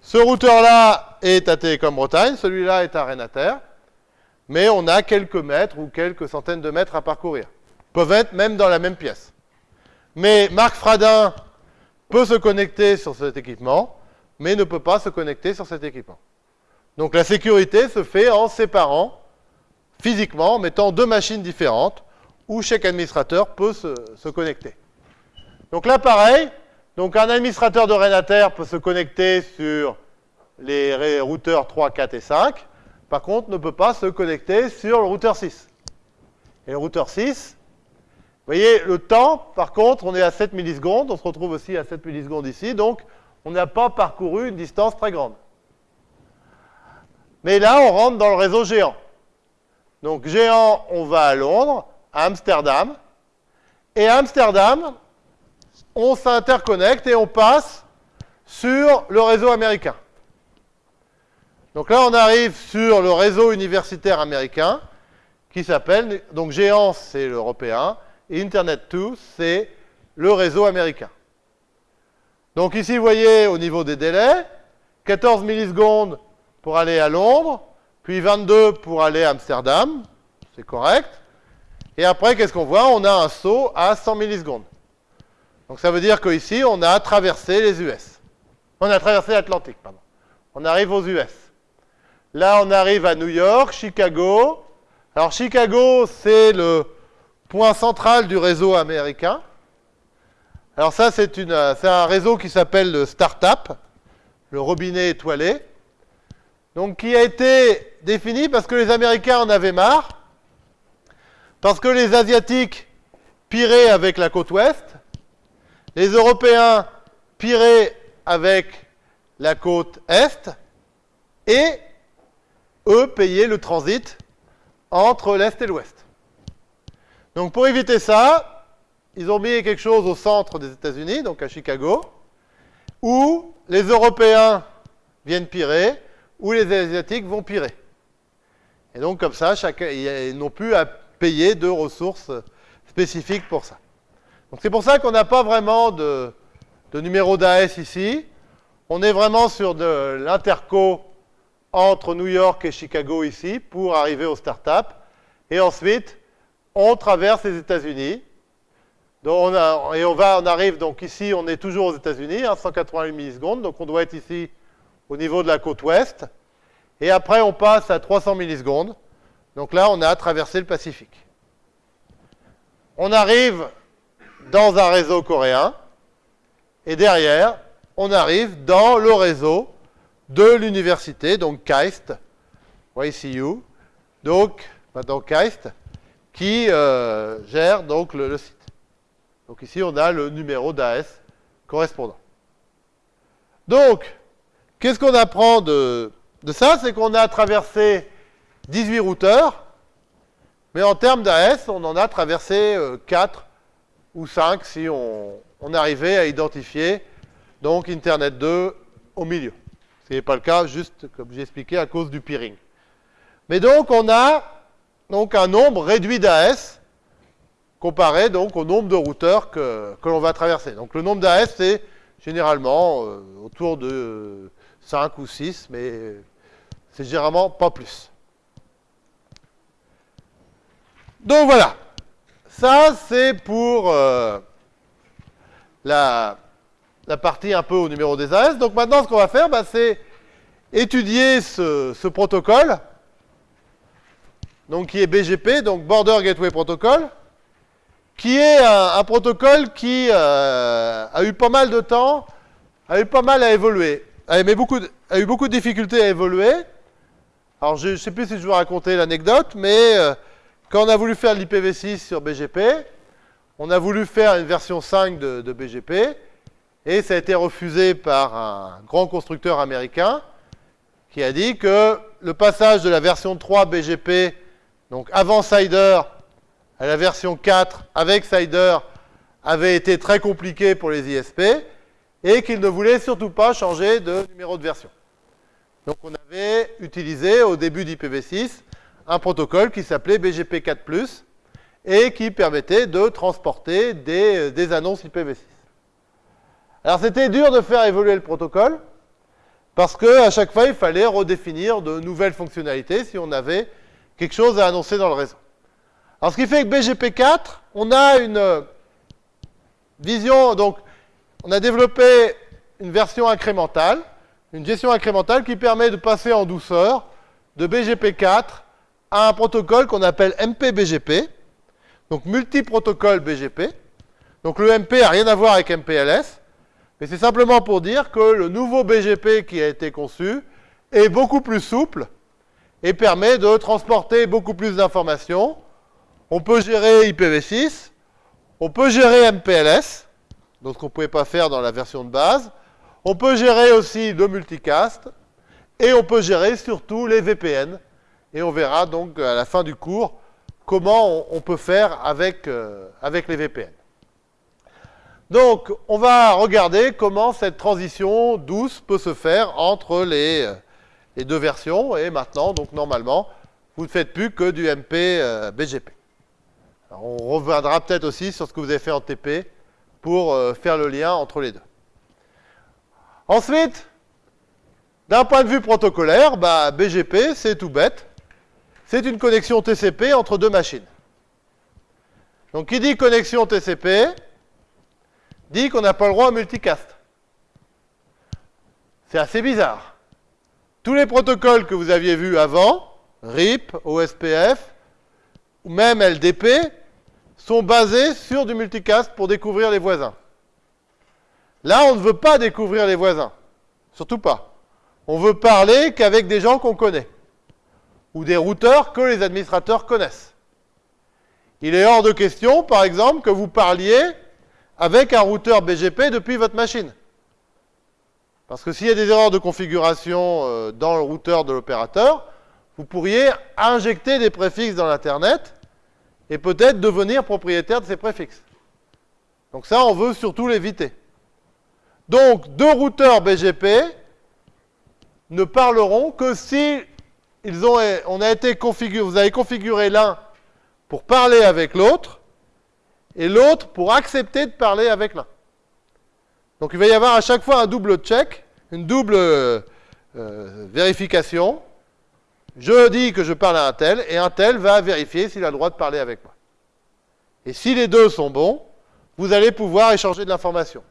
ce routeur-là est à Télécom Bretagne, celui-là est à Renater, mais on a quelques mètres ou quelques centaines de mètres à parcourir. Ils peuvent être même dans la même pièce. Mais Marc Fradin peut se connecter sur cet équipement, mais ne peut pas se connecter sur cet équipement. Donc la sécurité se fait en séparant physiquement, en mettant deux machines différentes, où chaque administrateur peut se, connecter. Donc là, pareil, donc un administrateur de Renater peut se connecter sur les routeurs 3, 4 et 5, par contre, ne peut pas se connecter sur le routeur 6. Et le routeur 6, vous voyez, le temps, par contre, on est à 7 millisecondes, on se retrouve aussi à 7 millisecondes ici, donc on n'a pas parcouru une distance très grande. Mais là, on rentre dans le réseau géant. Donc géant, on va à Londres, à Amsterdam, et à Amsterdam, on s'interconnecte et on passe sur le réseau américain. Donc là, on arrive sur le réseau universitaire américain qui s'appelle, donc Géant, c'est l'européen, et Internet 2, c'est le réseau américain. Donc ici, vous voyez, au niveau des délais, 14 millisecondes pour aller à Londres, puis 22 pour aller à Amsterdam, c'est correct. Et après, qu'est-ce qu'on voit? On a un saut à 100 millisecondes. Donc ça veut dire qu'ici, on a traversé les US. On a traversé l'Atlantique, pardon. On arrive aux US. Là, on arrive à New York, Chicago. Alors, Chicago, c'est le point central du réseau américain. Alors ça, c'est un réseau qui s'appelle le Startup, le robinet étoilé. Donc, qui a été défini parce que les Américains en avaient marre, parce que les Asiatiques piraient avec la côte ouest, les Européens piraient avec la côte est, et eux, payer le transit entre l'Est et l'Ouest. Donc pour éviter ça, ils ont mis quelque chose au centre des États-Unis, donc à Chicago, où les Européens viennent pirer, où les Asiatiques vont pirer. Et donc comme ça, ils n'ont plus à payer de ressources spécifiques pour ça. Donc c'est pour ça qu'on n'a pas vraiment de, de numéro d'AS ici. On est vraiment sur de l'interco entre New York et Chicago ici pour arriver aux startups. Et ensuite, on traverse les États-Unis. et on, va, on arrive donc ici, on est toujours aux États-Unis, 188 hein, millisecondes, donc on doit être ici au niveau de la côte ouest. Et après, on passe à 300 millisecondes. Donc là, on a traversé le Pacifique. On arrive dans un réseau coréen. Et derrière, on arrive dans le réseau de l'université, donc KAIST, YCU, donc, maintenant KAIST, qui euh, gère donc le, site. Donc ici, on a le numéro d'AS correspondant. Donc, qu'est-ce qu'on apprend de, ça? C'est qu'on a traversé 18 routeurs, mais en termes d'AS, on en a traversé 4 euh, ou 5 si on, on arrivait à identifier donc Internet 2 au milieu. Ce n'est pas le cas, juste comme j'ai expliqué, à cause du peering. Mais donc, on a donc, un nombre réduit d'AS comparé donc, au nombre de routeurs que, l'on va traverser. Donc, le nombre d'AS, c'est généralement euh, autour de 5 ou 6, mais c'est généralement pas plus. Donc, voilà. Ça, c'est pour euh, la, partie un peu au numéro des AS. Donc maintenant, ce qu'on va faire, bah, c'est étudier ce, protocole, donc qui est BGP, donc Border Gateway Protocol, qui est un, protocole qui euh, a eu pas mal de temps, a eu pas mal à évoluer, a, eu beaucoup de difficultés à évoluer. Alors je ne sais plus si je vous raconter l'anecdote, mais euh, quand on a voulu faire l'IPv6 sur BGP, on a voulu faire une version 5 de, de BGP, et ça a été refusé par un grand constructeur américain qui a dit que le passage de la version 3 BGP, donc avant Cider, à la version 4 avec Cider, avait été très compliqué pour les ISP et qu'il ne voulait surtout pas changer de numéro de version. Donc on avait utilisé au début d'IPv6 un protocole qui s'appelait BGP 4+, et qui permettait de transporter des, des annonces IPv6. Alors c'était dur de faire évoluer le protocole, parce qu'à chaque fois, il fallait redéfinir de nouvelles fonctionnalités si on avait quelque chose à annoncer dans le réseau. Alors ce qui fait que BGP4, on a une vision, donc on a développé une version incrémentale, une gestion incrémentale qui permet de passer en douceur de BGP4 à un protocole qu'on appelle MPBGP, donc multi-protocole BGP. Donc le MP n'a rien à voir avec MPLS, mais c'est simplement pour dire que le nouveau BGP qui a été conçu est beaucoup plus souple et permet de transporter beaucoup plus d'informations. On peut gérer IPv6, on peut gérer MPLS, donc ce qu'on ne pouvait pas faire dans la version de base. On peut gérer aussi le multicast, et on peut gérer surtout les VPN. Et on verra donc à la fin du cours comment on, peut faire avec, euh, avec les VPN. Donc, on va regarder comment cette transition douce peut se faire entre les, les deux versions. Et maintenant, donc normalement, vous ne faites plus que du MP euh, BGP. on reviendra peut-être aussi sur ce que vous avez fait en TP pour euh, faire le lien entre les deux. Ensuite, d'un point de vue protocolaire, bah, BGP, c'est tout bête. C'est une connexion TCP entre deux machines. Donc, qui dit connexion TCP, dit qu'on n'a pas le droit au multicast. C'est assez bizarre. Tous les protocoles que vous aviez vus avant, RIP, OSPF, ou même LDP, sont basés sur du multicast pour découvrir les voisins. Là, on ne veut pas découvrir les voisins. Surtout pas. On veut parler qu'avec des gens qu'on connaît. Ou des routeurs que les administrateurs connaissent. Il est hors de question, par exemple, que vous parliez avec un routeur BGP depuis votre machine. Parce que s'il y a des erreurs de configuration euh, dans le routeur de l'opérateur, vous pourriez injecter des préfixes dans l'Internet et peut-être devenir propriétaire de ces préfixes. Donc ça, on veut surtout l'éviter. Donc, deux routeurs BGP ne parleront que si ils ont, on a été configuré, vous avez configuré l'un pour parler avec l'autre et l'autre pour accepter de parler avec l'un. Donc il va y avoir à chaque fois un double check, une double euh, vérification. Je dis que je parle à un tel, et un tel va vérifier s'il a le droit de parler avec moi. Et si les deux sont bons, vous allez pouvoir échanger de l'information.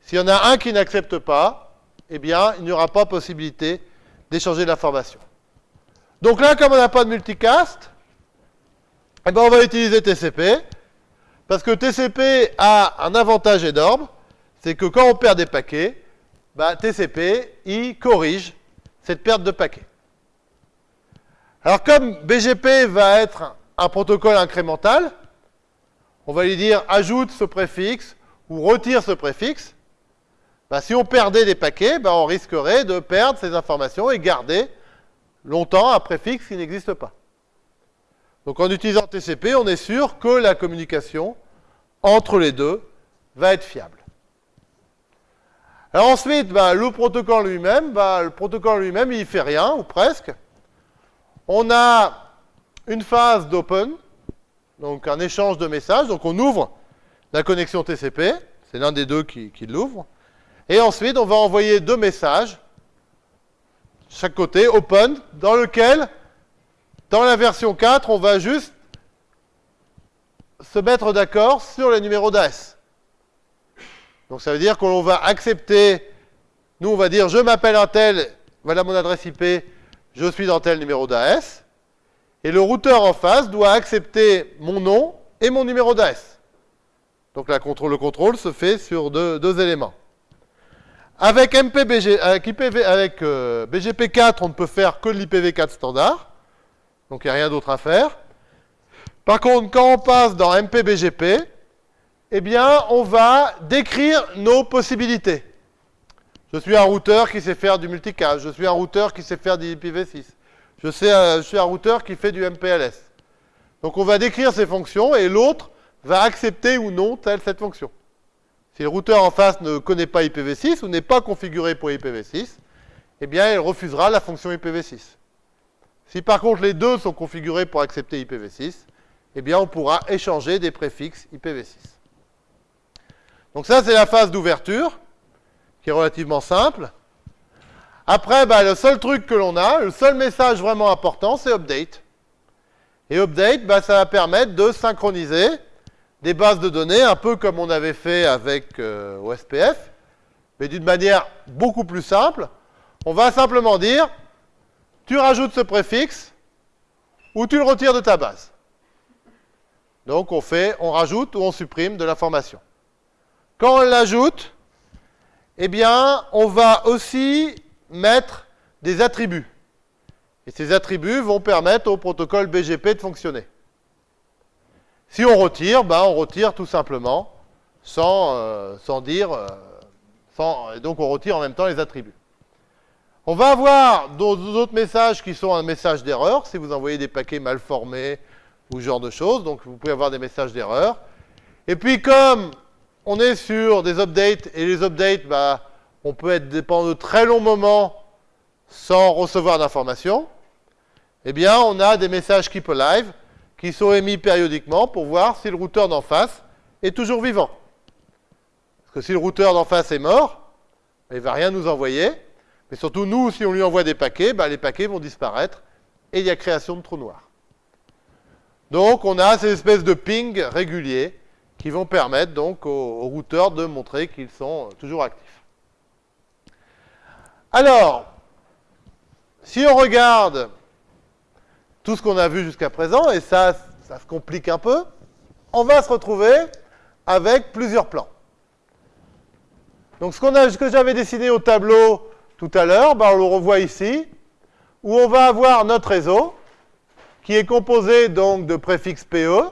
S'il y en a un qui n'accepte pas, eh bien, il n'y aura pas possibilité d'échanger de l'information. Donc là, comme on n'a pas de multicast, eh bien, on va utiliser TCP, parce que TCP a un avantage énorme, c'est que quand on perd des paquets, bah, TCP, il corrige cette perte de paquets. Alors comme BGP va être un protocole incrémental, on va lui dire ajoute ce préfixe ou retire ce préfixe. Bah, si on perdait des paquets, bah, on risquerait de perdre ces informations et garder longtemps un préfixe qui n'existe pas. Donc en utilisant TCP, on est sûr que la communication entre les deux va être fiable. Alors ensuite, bah, le protocole lui-même, bah, le protocole lui-même, il fait rien, ou presque. On a une phase d'open, donc un échange de messages. Donc on ouvre la connexion TCP, c'est l'un des deux qui, qui l'ouvre. Et ensuite, on va envoyer deux messages, chaque côté, open, dans lequel, dans la version 4, on va juste se mettre d'accord sur les numéros d'AS. Donc ça veut dire qu'on va accepter, nous on va dire je m'appelle un tel, voilà mon adresse IP, je suis dans tel numéro d'AS, et le routeur en face doit accepter mon nom et mon numéro d'AS. Donc le contrôle se fait sur deux, éléments. Avec, MPBG, avec, IPv, avec euh, BGP4, on ne peut faire que l'IPv4 standard, donc il n'y a rien d'autre à faire. Par contre, quand on passe dans MPBGP, eh bien, on va décrire nos possibilités. Je suis un routeur qui sait faire du multicast. Je suis un routeur qui sait faire du IPv6. Je, euh, je suis un routeur qui fait du MPLS. Donc on va décrire ces fonctions et l'autre va accepter ou non telle cette fonction. Si le routeur en face ne connaît pas IPv6 ou n'est pas configuré pour IPv6, eh bien il refusera la fonction IPv6. Si par contre les deux sont configurés pour accepter IPv6, eh bien, on pourra échanger des préfixes IPv6. Donc ça, c'est la phase d'ouverture, qui est relativement simple. Après, bah, le seul truc que l'on a, le seul message vraiment important, c'est update. Et update, bah, ça va permettre de synchroniser des bases de données, un peu comme on avait fait avec euh, OSPF, mais d'une manière beaucoup plus simple. On va simplement dire, tu rajoutes ce préfixe, ou tu le retires de ta base. Donc on fait, on rajoute ou on supprime de l'information. Quand on l'ajoute, eh on va aussi mettre des attributs. Et ces attributs vont permettre au protocole BGP de fonctionner. Si on retire, ben on retire tout simplement, sans, euh, sans dire, euh, et donc on retire en même temps les attributs. On va avoir d'autres messages qui sont un message d'erreur, si vous envoyez des paquets mal formés ou ce genre de choses, donc vous pouvez avoir des messages d'erreur. Et puis comme on est sur des updates, et les updates, bah, on peut être dépendant de très longs moments sans recevoir d'informations, eh bien, on a des messages Keep Alive qui sont émis périodiquement pour voir si le routeur d'en face est toujours vivant. Parce que si le routeur d'en face est mort, il ne va rien nous envoyer. Mais surtout, nous, si on lui envoie des paquets, bah, les paquets vont disparaître et il y a création de trous noirs. Donc, on a ces espèces de ping réguliers qui vont permettre donc aux, routeurs de montrer qu'ils sont toujours actifs. Alors, si on regarde tout ce qu'on a vu jusqu'à présent, et ça, ça se complique un peu, on va se retrouver avec plusieurs plans. Donc ce, ce que j'avais dessiné au tableau tout à l'heure, ben, on le revoit ici, où on va avoir notre réseau, qui est composé donc de préfixes PE,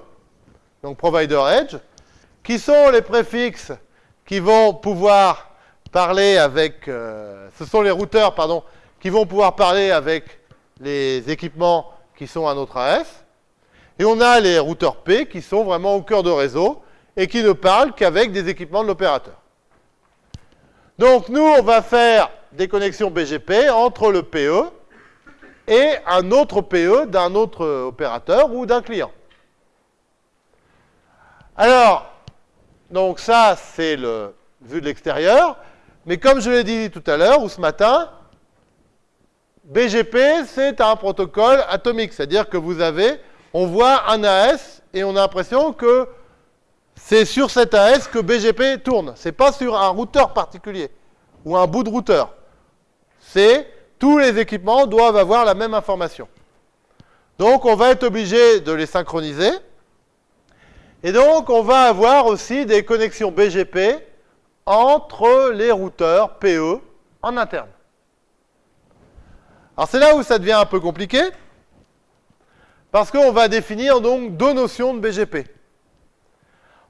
donc Provider Edge, qui sont les préfixes qui vont pouvoir parler avec, euh, ce sont les routeurs, pardon, qui vont pouvoir parler avec les équipements qui sont à notre AS. Et on a les routeurs P qui sont vraiment au cœur de réseau et qui ne parlent qu'avec des équipements de l'opérateur. Donc nous, on va faire des connexions BGP entre le PE et un autre PE d'un autre opérateur ou d'un client. Alors, donc ça, c'est le vu de l'extérieur. Mais comme je l'ai dit tout à l'heure ou ce matin, BGP, c'est un protocole atomique. C'est-à-dire que vous avez, on voit un AS et on a l'impression que c'est sur cet AS que BGP tourne. Ce n'est pas sur un routeur particulier ou un bout de routeur. C'est tous les équipements doivent avoir la même information. Donc on va être obligé de les synchroniser. Et donc, on va avoir aussi des connexions BGP entre les routeurs PE en interne. Alors, c'est là où ça devient un peu compliqué, parce qu'on va définir donc deux notions de BGP.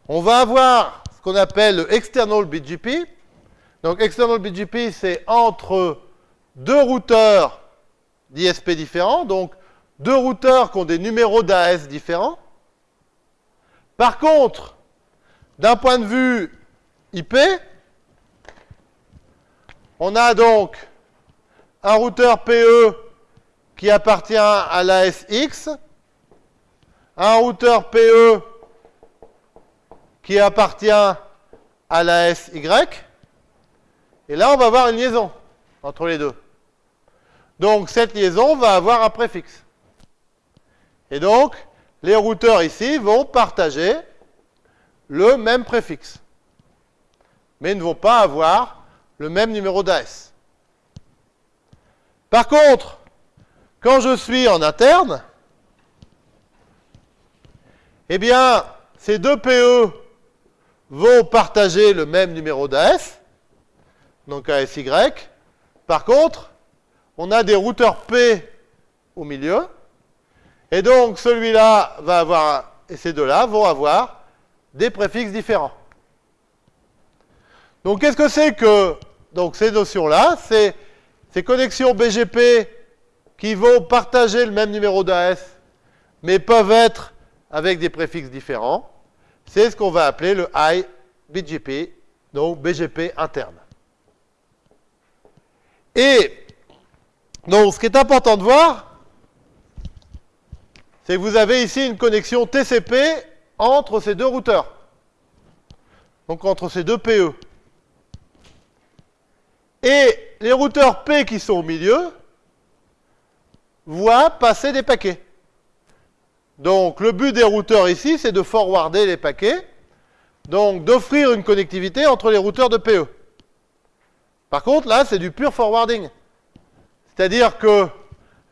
On va avoir ce qu'on appelle le external BGP. Donc, external BGP, c'est entre deux routeurs d'ISP différents, donc deux routeurs qui ont des numéros d'AS différents. Par contre, d'un point de vue IP, on a donc un routeur PE qui appartient à l'ASX, un routeur PE qui appartient à l'ASY, et là on va avoir une liaison entre les deux. Donc cette liaison va avoir un préfixe. Et donc, les routeurs ici vont partager le même préfixe, mais ne vont pas avoir le même numéro d'AS. Par contre, quand je suis en interne, eh bien, ces deux PE vont partager le même numéro d'AS, donc ASY. Par contre, on a des routeurs P au milieu, et donc, celui-là va avoir, et ces deux-là vont avoir des préfixes différents. Donc, qu'est-ce que c'est que donc, ces notions-là? C'est ces connexions BGP qui vont partager le même numéro d'AS, mais peuvent être avec des préfixes différents. C'est ce qu'on va appeler le iBGP, donc BGP interne. Et donc, ce qui est important de voir, c'est que vous avez ici une connexion TCP entre ces deux routeurs. Donc entre ces deux PE. Et les routeurs P qui sont au milieu voient passer des paquets. Donc le but des routeurs ici, c'est de forwarder les paquets, donc d'offrir une connectivité entre les routeurs de PE. Par contre, là, c'est du pur forwarding. C'est-à-dire que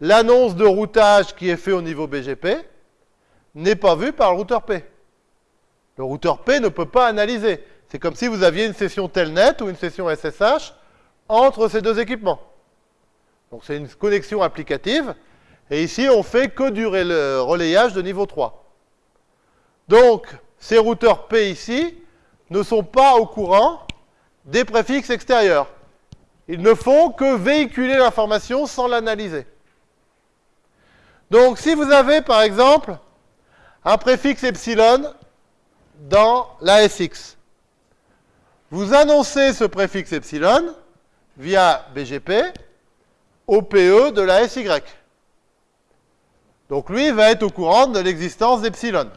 l'annonce de routage qui est fait au niveau BGP n'est pas vue par le routeur P. Le routeur P ne peut pas analyser. C'est comme si vous aviez une session Telnet ou une session SSH entre ces deux équipements. Donc c'est une connexion applicative. Et ici, on fait que du relayage de niveau 3. Donc, ces routeurs P ici ne sont pas au courant des préfixes extérieurs. Ils ne font que véhiculer l'information sans l'analyser. Donc, si vous avez, par exemple, un préfixe epsilon dans l'ASX, vous annoncez ce préfixe epsilon via BGP au PE de la SY. Donc lui va être au courant de l'existence d'epsilon.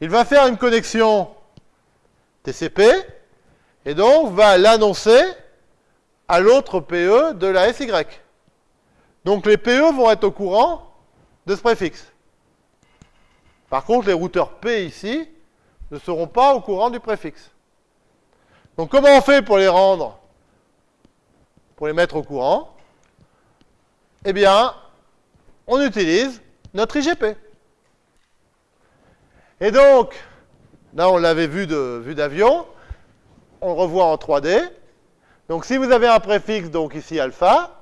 Il va faire une connexion TCP et donc va l'annoncer à l'autre PE de la SY. Donc les PE vont être au courant de ce préfixe. Par contre, les routeurs P ici ne seront pas au courant du préfixe. Donc comment on fait pour les rendre pour les mettre au courant? Eh bien, on utilise notre IGP. Et donc, là on l'avait vu d'avion, on revoit en 3D. Donc si vous avez un préfixe, donc ici alpha,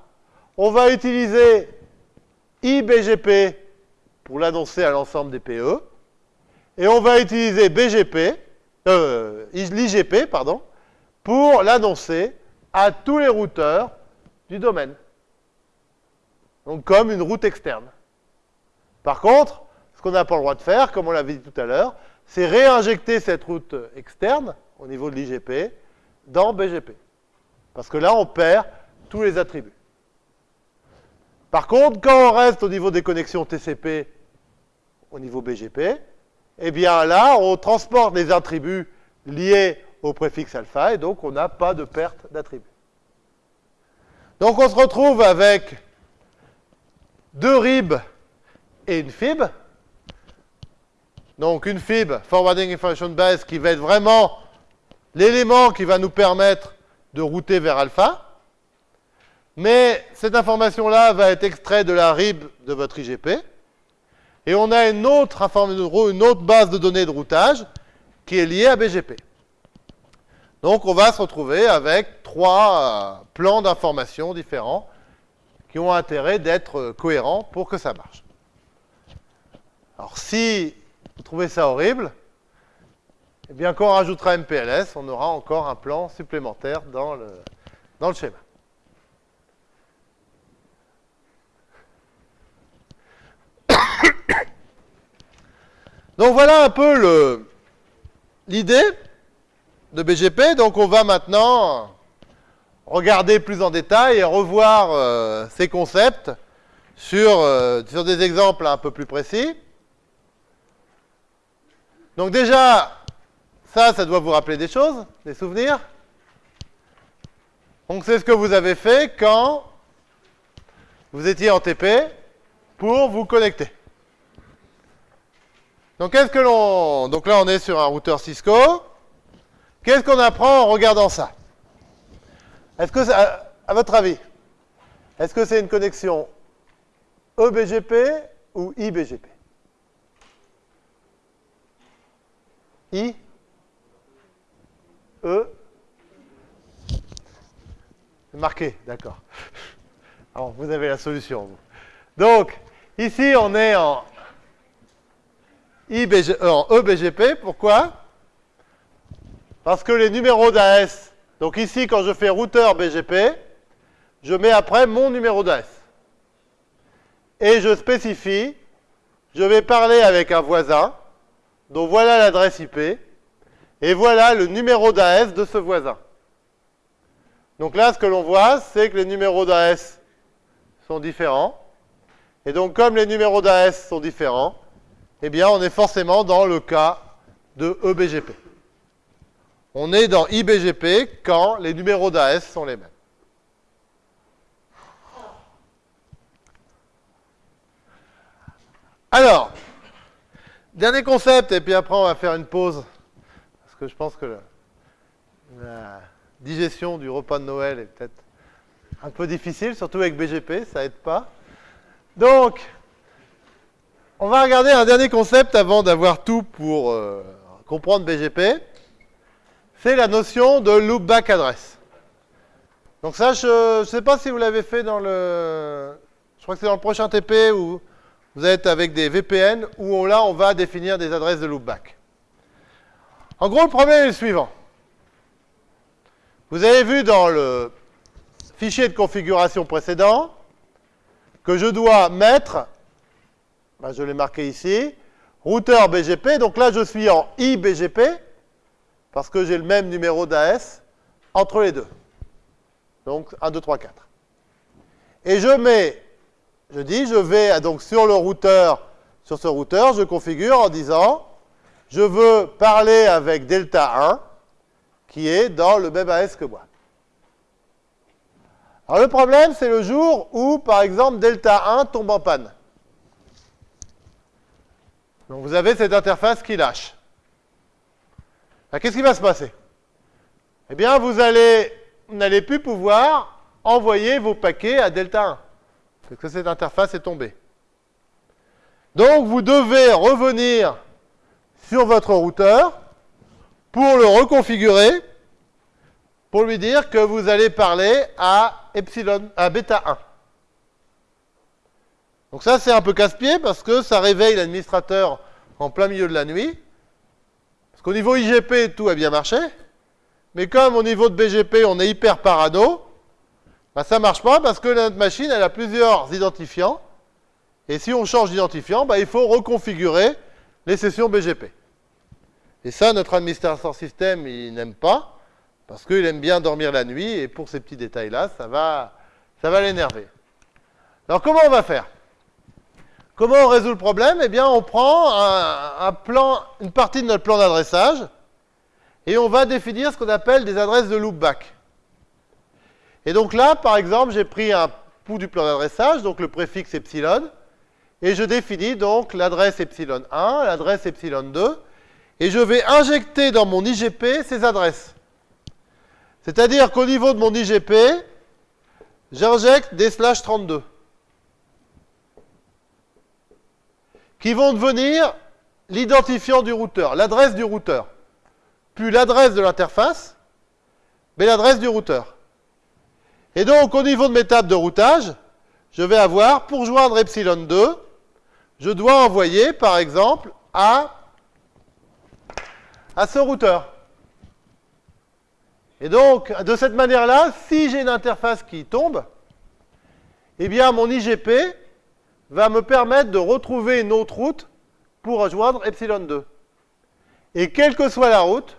on va utiliser IBGP pour l'annoncer à l'ensemble des PE, et on va utiliser BGP, euh, l'IGP, pour l'annoncer à tous les routeurs du domaine. Donc comme une route externe. Par contre, ce qu'on n'a pas le droit de faire, comme on l'avait dit tout à l'heure, c'est réinjecter cette route externe au niveau de l'IGP dans BGP. Parce que là, on perd tous les attributs. Par contre, quand on reste au niveau des connexions TCP au niveau BGP, eh bien là, on transporte les attributs liés au préfixe alpha, et donc on n'a pas de perte d'attribut. Donc on se retrouve avec deux RIB et une FIB. Donc une FIB, Forwarding Information Base, qui va être vraiment l'élément qui va nous permettre de router vers alpha. Mais cette information-là va être extraite de la RIB de votre IGP. Et on a une autre, base de données de routage qui est liée à BGP. Donc on va se retrouver avec trois euh, plans d'information différents qui ont intérêt d'être euh, cohérents pour que ça marche. Alors si vous trouvez ça horrible, eh bien quand on rajoutera MPLS, on aura encore un plan supplémentaire dans le schéma. Donc voilà un peu l'idée de BGP. Donc on va maintenant regarder plus en détail et revoir euh, ces concepts sur, euh, sur des exemples un peu plus précis. Donc déjà, ça, ça doit vous rappeler des choses, des souvenirs. Donc c'est ce que vous avez fait quand vous étiez en TP pour vous connecter. Donc qu'est-ce que l'on... Donc là on est sur un routeur Cisco. Qu'est-ce qu'on apprend en regardant ça? Est-ce que, à, votre avis, est-ce que c'est une connexion EBGP ou IBGP I E marqué, d'accord. Alors, vous avez la solution. Donc, ici, on est en, EBGP. Pourquoi? Parce que les numéros d'AS, donc ici, quand je fais routeur BGP, je mets après mon numéro d'AS. Et je spécifie, je vais parler avec un voisin, donc voilà l'adresse IP, et voilà le numéro d'AS de ce voisin. Donc là, ce que l'on voit, c'est que les numéros d'AS sont différents. Et donc, comme les numéros d'AS sont différents, eh bien, on est forcément dans le cas de EBGP. On est dans IBGP quand les numéros d'AS sont les mêmes. Alors, dernier concept, et puis après on va faire une pause, parce que je pense que la digestion du repas de Noël est peut-être un peu difficile, surtout avec BGP, ça aide pas. Donc, on va regarder un dernier concept avant d'avoir tout pour euh, comprendre BGP. C'est la notion de loopback address. Donc ça, je ne sais pas si vous l'avez fait dans le... Je crois que c'est dans le prochain TP où vous êtes avec des VPN où là, on va définir des adresses de loopback. En gros, le problème est le suivant. Vous avez vu dans le fichier de configuration précédent que je dois mettre, ben, je l'ai marqué ici, routeur BGP. Donc là, je suis en IBGP parce que j'ai le même numéro d'AS entre les deux. Donc 1, 2, 3, 4. Et je mets je dis, je vais donc sur le routeur, sur ce routeur, je configure en disant, je veux parler avec delta 1, qui est dans le même AS que moi. Alors le problème, c'est le jour où, par exemple, delta 1 tombe en panne. Donc vous avez cette interface qui lâche. Qu'est-ce qui va se passer? Eh bien, vous allez, n'allez plus pouvoir envoyer vos paquets à delta 1 parce que cette interface est tombée. Donc vous devez revenir sur votre routeur pour le reconfigurer, pour lui dire que vous allez parler à epsilon, à bêta 1. Donc ça c'est un peu casse-pied parce que ça réveille l'administrateur en plein milieu de la nuit. Parce qu'au niveau IGP, tout a bien marché. Mais comme au niveau de BGP, on est hyper parano, ben, ça ne marche pas parce que notre machine, elle a plusieurs identifiants. Et si on change d'identifiant, ben, il faut reconfigurer les sessions BGP. Et ça, notre administrateur système, il n'aime pas, parce qu'il aime bien dormir la nuit, et pour ces petits détails-là, ça va, ça va l'énerver. Alors, comment on va faire? Comment on résout le problème? Eh bien, on prend une partie de notre plan d'adressage, et on va définir ce qu'on appelle des adresses de loopback. Et donc là, par exemple, j'ai pris un pouls du plan d'adressage, donc le préfixe epsilon, et je définis donc l'adresse epsilon 1, l'adresse epsilon 2, et je vais injecter dans mon IGP ces adresses. C'est-à-dire qu'au niveau de mon IGP, j'injecte des slash 32, qui vont devenir l'identifiant du routeur, l'adresse du routeur, puis l'adresse de l'interface, mais l'adresse du routeur. Et donc, au niveau de mes tables de routage, je vais avoir, pour joindre epsilon 2, je dois envoyer, par exemple, à, à ce routeur. Et donc, de cette manière-là, si j'ai une interface qui tombe, eh bien, mon IGP va me permettre de retrouver une autre route pour rejoindre epsilon 2. Et quelle que soit la route,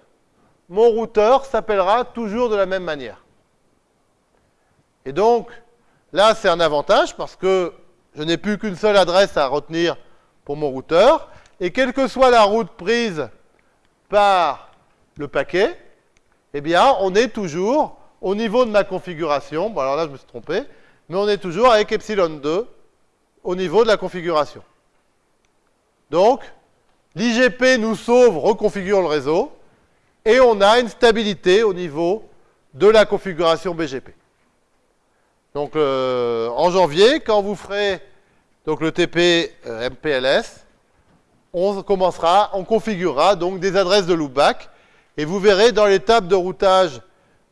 mon routeur s'appellera toujours de la même manière. Et donc, là, c'est un avantage parce que je n'ai plus qu'une seule adresse à retenir pour mon routeur. Et quelle que soit la route prise par le paquet, eh bien, on est toujours au niveau de ma configuration. Bon, alors là, je me suis trompé. Mais on est toujours avec epsilon 2 au niveau de la configuration. Donc, l'IGP nous sauve, reconfigure le réseau, et on a une stabilité au niveau de la configuration BGP. Donc en janvier, quand vous ferez le TP euh, MPLS, on commencera, on configurera donc des adresses de loopback et vous verrez dans l'étape de routage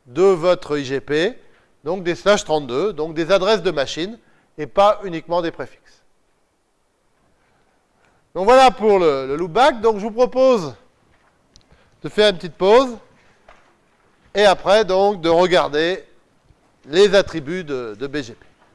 de votre IGP, donc des slash 32, donc des adresses de machine et pas uniquement des préfixes. Donc voilà pour le, le loopback. Donc je vous propose de faire une petite pause et après de regarder les attributs de, BGP.